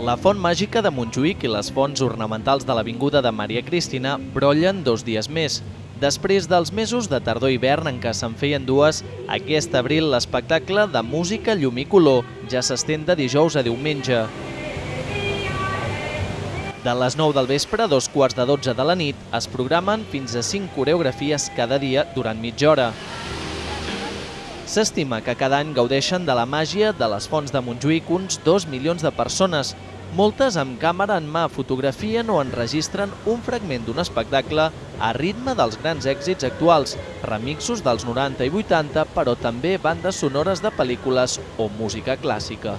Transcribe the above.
La font màgica de Montjuïc i les fonts ornamentals de l'Avinguda de Maria Cristina brollen dos dies més. Després dels mesos de tardor-hivern en què se'n feien dues, aquest abril l'espectacle de música, llum i color ja s'estén de dijous a diumenge. De les 9 del vespre a dos quarts de 12 de la nit es programen fins a 5 coreografies cada dia durant mitja hora. S'estima que cada any gaudeixen de la màgia de les fonts de Montjuïc uns 2 milions de persones. Moltes amb càmera en mà fotografien o enregistren un fragment d'un espectacle a ritme dels grans èxits actuals, remixos dels 90 i 80, però també bandes sonores de pel·lícules o música clàssica.